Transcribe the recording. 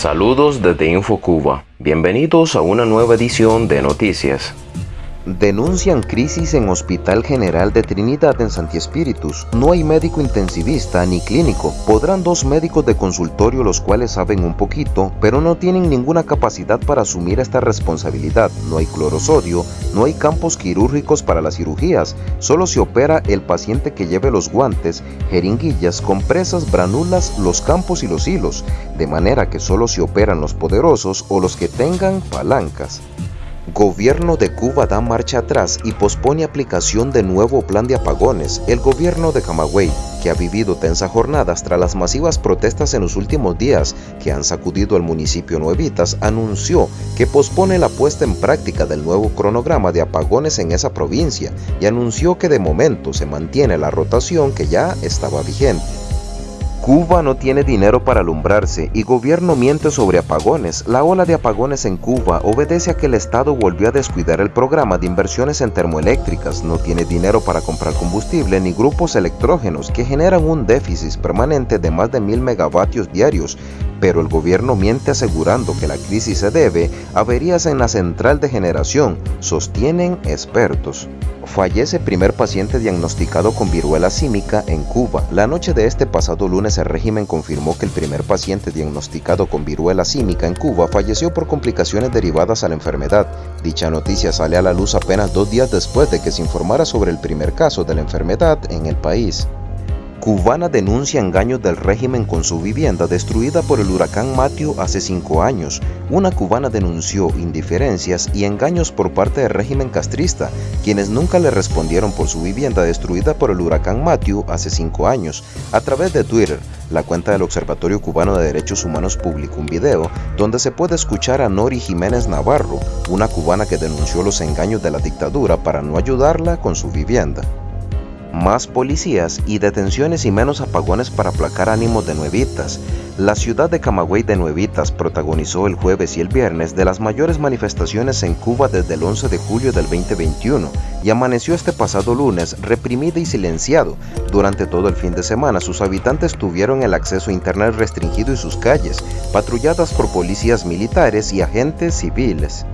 Saludos desde InfoCuba. Bienvenidos a una nueva edición de Noticias. Denuncian crisis en Hospital General de Trinidad en Santi Espíritus. No hay médico intensivista ni clínico. Podrán dos médicos de consultorio los cuales saben un poquito, pero no tienen ninguna capacidad para asumir esta responsabilidad. No hay clorosodio, no hay campos quirúrgicos para las cirugías. Solo se opera el paciente que lleve los guantes, jeringuillas, compresas, branulas, los campos y los hilos. De manera que solo se operan los poderosos o los que tengan palancas. Gobierno de Cuba da marcha atrás y pospone aplicación de nuevo plan de apagones. El gobierno de Camagüey, que ha vivido tensas jornadas tras las masivas protestas en los últimos días que han sacudido al municipio Nuevitas, anunció que pospone la puesta en práctica del nuevo cronograma de apagones en esa provincia y anunció que de momento se mantiene la rotación que ya estaba vigente. Cuba no tiene dinero para alumbrarse y gobierno miente sobre apagones. La ola de apagones en Cuba obedece a que el Estado volvió a descuidar el programa de inversiones en termoeléctricas, no tiene dinero para comprar combustible ni grupos electrógenos que generan un déficit permanente de más de mil megavatios diarios, pero el gobierno miente asegurando que la crisis se debe a averías en la central de generación, sostienen expertos. Fallece primer paciente diagnosticado con viruela símica en Cuba. La noche de este pasado lunes el régimen confirmó que el primer paciente diagnosticado con viruela símica en Cuba falleció por complicaciones derivadas a la enfermedad. Dicha noticia sale a la luz apenas dos días después de que se informara sobre el primer caso de la enfermedad en el país. Cubana denuncia engaños del régimen con su vivienda destruida por el huracán Matthew hace cinco años. Una cubana denunció indiferencias y engaños por parte del régimen castrista, quienes nunca le respondieron por su vivienda destruida por el huracán Matthew hace cinco años. A través de Twitter, la cuenta del Observatorio Cubano de Derechos Humanos publicó un video donde se puede escuchar a Nori Jiménez Navarro, una cubana que denunció los engaños de la dictadura para no ayudarla con su vivienda más policías y detenciones y menos apagones para aplacar ánimos de nuevitas. La ciudad de Camagüey de Nuevitas protagonizó el jueves y el viernes de las mayores manifestaciones en Cuba desde el 11 de julio del 2021 y amaneció este pasado lunes reprimida y silenciado. Durante todo el fin de semana sus habitantes tuvieron el acceso a internet restringido y sus calles, patrulladas por policías militares y agentes civiles.